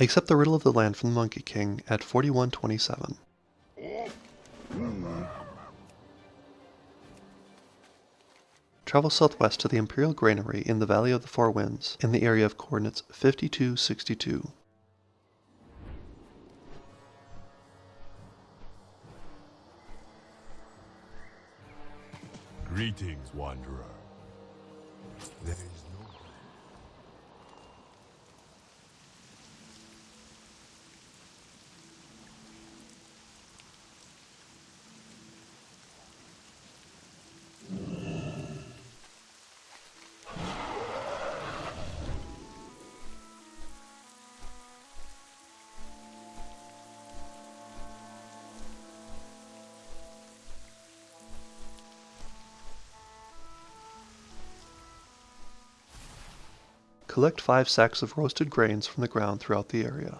Accept the Riddle of the Land from the Monkey King at 4127. Travel southwest to the Imperial Granary in the Valley of the Four Winds in the area of coordinates 5262. Greetings, Wanderer. There is Collect 5 sacks of roasted grains from the ground throughout the area.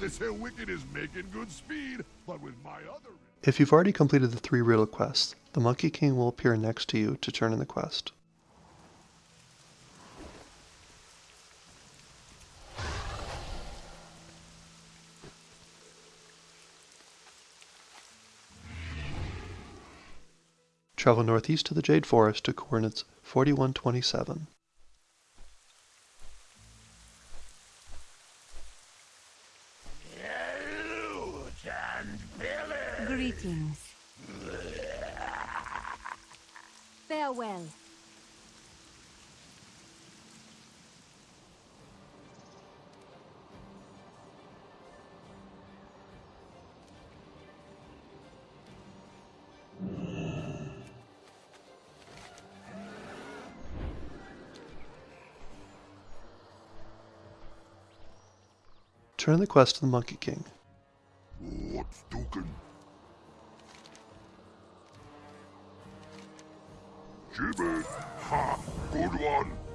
This here wicked is making good speed, but with my other... If you've already completed the three riddle quests, the Monkey King will appear next to you to turn in the quest. Travel northeast to the Jade Forest to coordinates 4127. Greetings. Farewell. Turn the quest to the Monkey King. Jimmy! Ha! Good one!